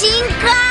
新歌。